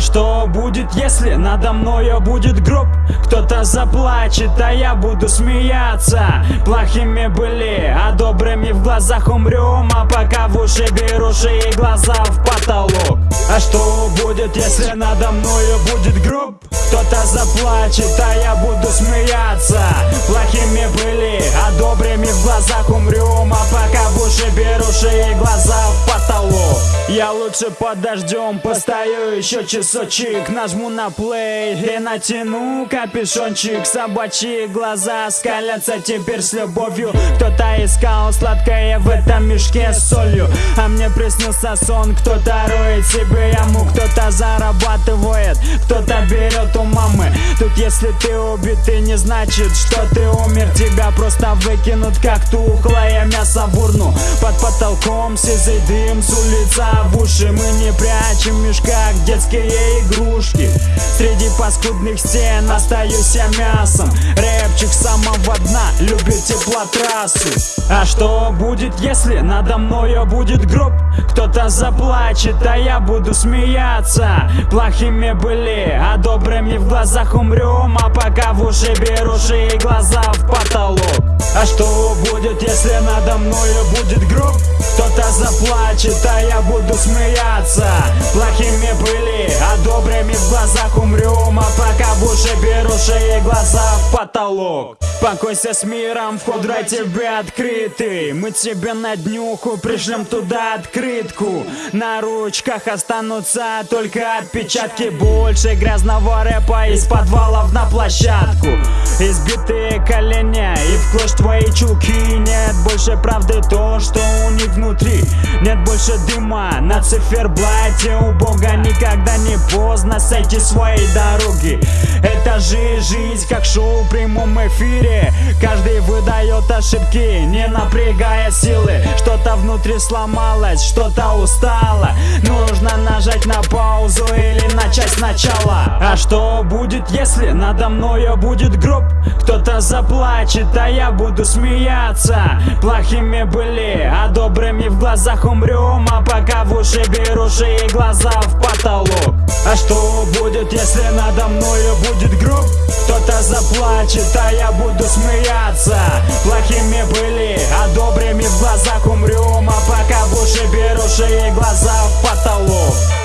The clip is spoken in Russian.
Что будет, если надо мною будет гроб? Кто-то заплачет, а я буду смеяться Плохими были, а добрыми в глазах умрем А пока в уши беруши и глаза в потолок А что будет, если надо мною будет гроб? Кто-то заплачет, а я буду смеяться Плохими были, а добрыми в глазах умрем Я лучше под дождем постою еще часочек Нажму на плей и натяну капюшончик. Собачьи глаза скалятся теперь с любовью. Кто-то искал сладкое в этом мешке с солью. А мне приснился сон, кто-то роет себе яму Кто-то зарабатывает, кто-то берет у мамы если ты убитый не значит, что ты умер. Тебя просто выкинут как тухлое мясо в урну. Под потолком сизый дым с улица в уши Мы не прячем в детские игрушки Среди паскудных стен остаюсь я мясом. Рэпчик самого дна любит теплотрассу. А что будет, если надо мною будет гроб? Кто-то заплачет, а я буду смеяться. Плохими были, а добрыми в глазах умрем А пока в уши беруши и глаза в потолок. А что будет, если надо мною будет гроб? Кто-то заплачет, а я буду смеяться. Плохими были, а добрыми в глазах умрем А пока в уши беруши и глаза в потолок. Покойся с миром, вход рай тебе открытый Мы тебе на днюху пришлем туда открытку. На ручках останутся только отпечатки. Больше грязного рэпа из подвалов на площадку. Избитые колени и в клочь твои чулки. Нет больше правды то, что у них внутри. Нет больше дыма на циферблате. У Бога никогда не поздно сойти своей дороги. Это же жизнь как шоу в прямом эфире. Каждый выдает ошибки, не напрягая силы. Что-то внутри сломалось, что-то устало. Нужно нажать на начать сначала. А что будет, если надо мною будет гроб? Кто-то заплачет, а я буду смеяться. Плохими были, а добрыми в глазах умрем А пока в уши беруши и глаза в потолок. А что будет, если надо мною будет гроб? Кто-то заплачет, а я буду смеяться. Плохими были, а добрыми в глазах умрем А пока в уши беруши и глаза в потолок